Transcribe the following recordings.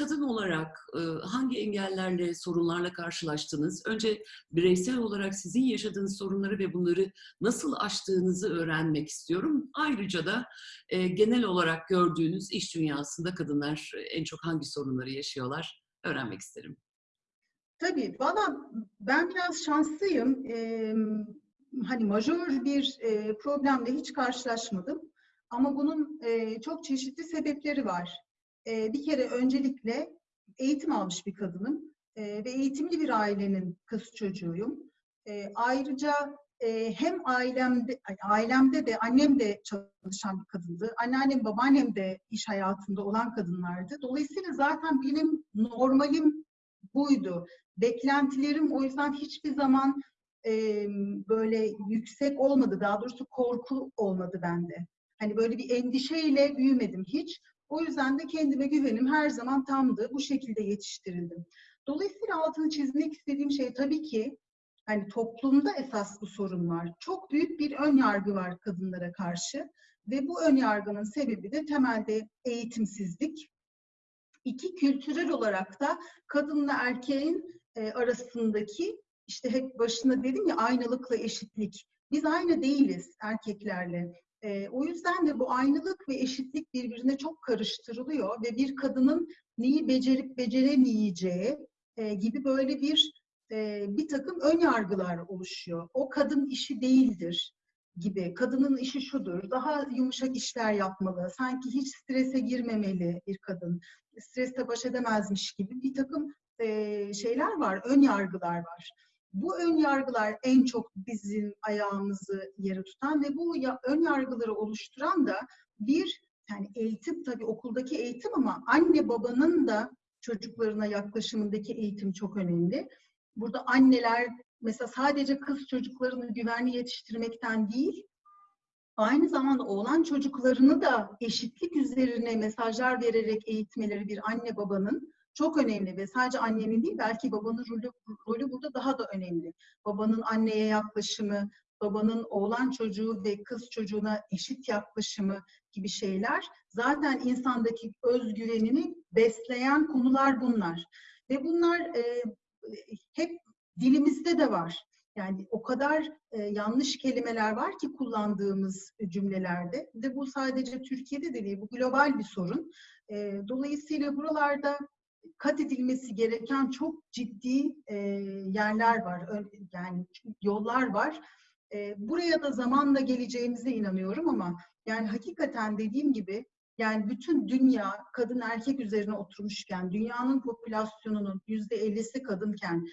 kadın olarak e, hangi engellerle, sorunlarla karşılaştınız? Önce bireysel olarak sizin yaşadığınız sorunları ve bunları nasıl aştığınızı öğrenmek istiyorum. Ayrıca da e, genel olarak gördüğünüz iş dünyasında kadınlar en çok hangi sorunları yaşıyorlar öğrenmek isterim. Tabii, valla ben biraz şanslıyım. Ee, hani majör bir e, problemle hiç karşılaşmadım. Ama bunun e, çok çeşitli sebepleri var. E, bir kere öncelikle eğitim almış bir kadınım e, ve eğitimli bir ailenin kız çocuğuyum. E, ayrıca e, hem ailemde ailemde de annem de çalışan bir kadındı. Anneannem, babaannem de iş hayatında olan kadınlardı. Dolayısıyla zaten benim normalim buydu. Beklentilerim o yüzden hiçbir zaman e, böyle yüksek olmadı. Daha doğrusu korku olmadı bende. Hani böyle bir endişeyle büyümedim hiç. O yüzden de kendime güvenim her zaman tamdı. Bu şekilde yetiştirildim. Dolayısıyla altını çizmek istediğim şey tabii ki hani toplumda esas bu sorun var. Çok büyük bir ön yargı var kadınlara karşı ve bu ön yargının sebebi de temelde eğitimsizlik. İki kültürel olarak da kadınla erkeğin e, arasındaki işte hep başında dedim ya aynalıkla eşitlik. Biz aynı değiliz erkeklerle. E, o yüzden de bu aynılık ve eşitlik birbirine çok karıştırılıyor ve bir kadının neyi becerip beceremeyeceği e, gibi böyle bir e, bir takım ön yargılar oluşuyor. O kadın işi değildir gibi. Kadının işi şudur, daha yumuşak işler yapmalı, sanki hiç strese girmemeli bir kadın, stresle baş edemezmiş gibi bir takım e, şeyler var, ön yargılar var. Bu ön yargılar en çok bizim ayağımızı yere tutan ve bu ön yargıları oluşturan da bir yani eğitim tabii okuldaki eğitim ama anne babanın da çocuklarına yaklaşımındaki eğitim çok önemli. Burada anneler mesela sadece kız çocuklarını güvenli yetiştirmekten değil, aynı zamanda oğlan çocuklarını da eşitlik üzerine mesajlar vererek eğitmeleri bir anne babanın çok önemli ve sadece annenin değil belki babanın rolü, rolü burada daha da önemli. Babanın anneye yaklaşımı, babanın oğlan çocuğu ve kız çocuğuna eşit yaklaşımı gibi şeyler zaten insandaki özgüvenini besleyen konular bunlar. Ve bunlar e, hep dilimizde de var. Yani o kadar e, yanlış kelimeler var ki kullandığımız cümlelerde. De bu sadece Türkiye'de de değil, bu global bir sorun. E, dolayısıyla buralarda kat edilmesi gereken çok ciddi e, yerler var, yani yollar var. E, buraya da zamanla geleceğimize inanıyorum ama yani hakikaten dediğim gibi yani bütün dünya kadın erkek üzerine oturmuşken, dünyanın popülasyonunun yüzde ellisi kadınken,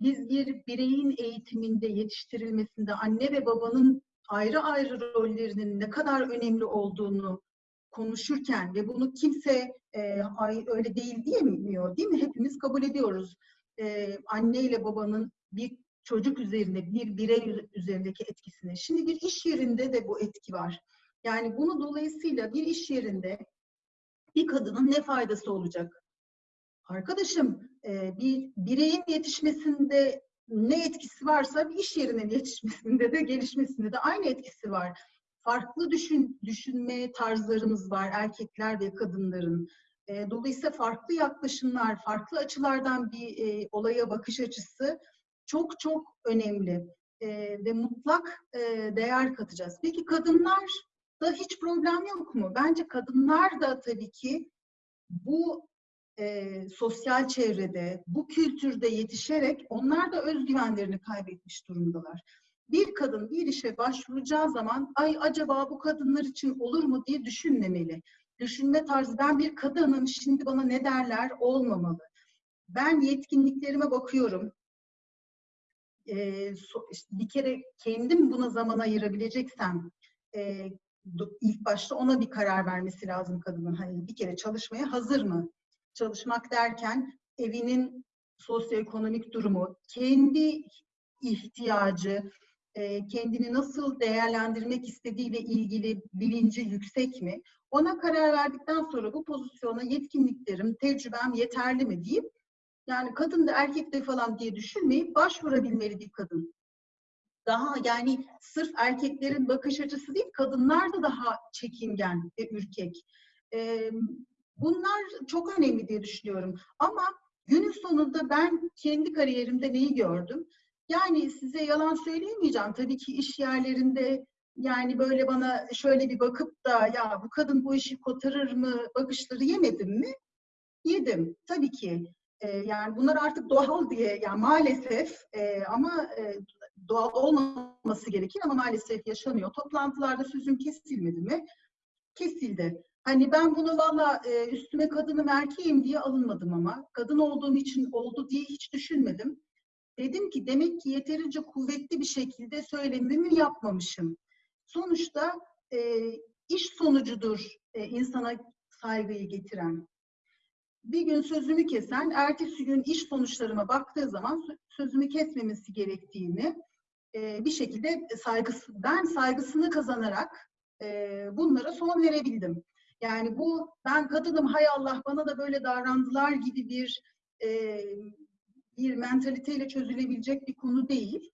biz bir bireyin eğitiminde, yetiştirilmesinde anne ve babanın ayrı ayrı rollerinin ne kadar önemli olduğunu konuşurken ve bunu kimse e, ay öyle değil diyemiyor değil mi? Hepimiz kabul ediyoruz. E, anne ile babanın bir çocuk üzerinde, bir birey üzerindeki etkisini. Şimdi bir iş yerinde de bu etki var. Yani bunu dolayısıyla bir iş yerinde bir kadının ne faydası olacak? Arkadaşım e, bir bireyin yetişmesinde ne etkisi varsa bir iş yerinin yetişmesinde de gelişmesinde de aynı etkisi var farklı düşün, düşünme tarzlarımız var erkekler ve kadınların. E, dolayısıyla farklı yaklaşımlar, farklı açılardan bir e, olaya bakış açısı çok çok önemli e, ve mutlak e, değer katacağız. Peki kadınlar da hiç problem yok mu? Bence kadınlar da tabii ki bu e, sosyal çevrede, bu kültürde yetişerek onlar da özgüvenlerini kaybetmiş durumdalar bir kadın bir işe başvuracağı zaman ay acaba bu kadınlar için olur mu diye düşünmemeli. Düşünme tarzı ben bir kadınım şimdi bana ne derler olmamalı. Ben yetkinliklerime bakıyorum. Ee, bir kere kendim buna zaman ayırabileceksem e, ilk başta ona bir karar vermesi lazım kadının. Hani bir kere çalışmaya hazır mı? Çalışmak derken evinin sosyoekonomik durumu, kendi ihtiyacı, e, kendini nasıl değerlendirmek istediğiyle ilgili bilinci yüksek mi? Ona karar verdikten sonra bu pozisyona yetkinliklerim, tecrübem yeterli mi deyip yani kadın da erkek de falan diye düşünmeyip başvurabilmeli bir kadın. Daha yani sırf erkeklerin bakış açısı değil, kadınlar da daha çekingen ve ürkek. Ee, Bunlar çok önemli diye düşünüyorum. Ama günün sonunda ben kendi kariyerimde neyi gördüm? Yani size yalan söyleyemeyeceğim. Tabii ki iş yerlerinde yani böyle bana şöyle bir bakıp da ya bu kadın bu işi kotarır mı bakışları yemedim mi? Yedim. Tabii ki. Ee, yani bunlar artık doğal diye yani maalesef e, ama e, doğal olmaması gerekir ama maalesef yaşanıyor. Toplantılarda sözüm kesilmedi mi? Kesildi. Hani ben bunu valla e, üstüme kadınım erkeğim diye alınmadım ama kadın olduğum için oldu diye hiç düşünmedim. Dedim ki demek ki yeterince kuvvetli bir şekilde söylemimi yapmamışım. Sonuçta e, iş sonucudur e, insana saygıyı getiren. Bir gün sözümü kesen, ertesi gün iş sonuçlarıma baktığı zaman sö- sözümü kesmemesi gerektiğini e, bir şekilde saygısı, ben saygısını kazanarak e, bunlara son verebildim. Yani bu ben kadınım hay Allah bana da böyle davrandılar gibi bir e, bir mentaliteyle çözülebilecek bir konu değil.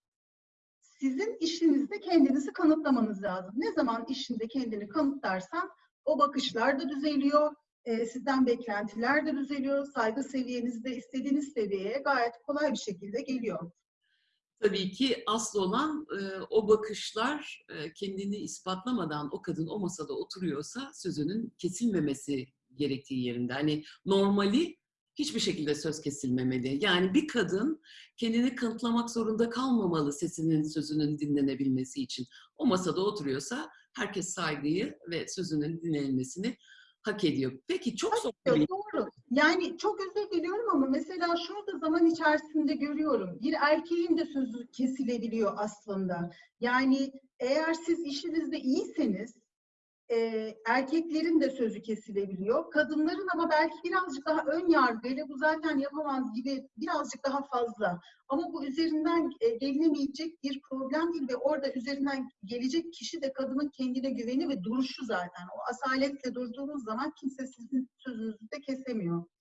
Sizin işinizde kendinizi kanıtlamanız lazım. Ne zaman işinde kendini kanıtlarsan o bakışlar da düzeliyor, e, sizden beklentiler de düzeliyor, saygı seviyeniz de istediğiniz seviyeye gayet kolay bir şekilde geliyor. Tabii ki asıl olan e, o bakışlar e, kendini ispatlamadan o kadın o masada oturuyorsa sözünün kesilmemesi gerektiği yerinde. Hani normali hiçbir şekilde söz kesilmemeli. Yani bir kadın kendini kanıtlamak zorunda kalmamalı sesinin, sözünün dinlenebilmesi için. O masada oturuyorsa herkes saygıyı ve sözünün dinlenmesini hak ediyor. Peki çok zor Doğru. Yani çok özür diliyorum ama mesela şurada zaman içerisinde görüyorum. Bir erkeğin de sözü kesilebiliyor aslında. Yani eğer siz işinizde iyiyseniz e, erkeklerin de sözü kesilebiliyor. Kadınların ama belki birazcık daha ön yargıyla bu zaten yapamaz gibi birazcık daha fazla. Ama bu üzerinden e, gelinemeyecek bir problem değil ve orada üzerinden gelecek kişi de kadının kendine güveni ve duruşu zaten. O asaletle durduğunuz zaman kimse sizin sözünüzü de kesemiyor.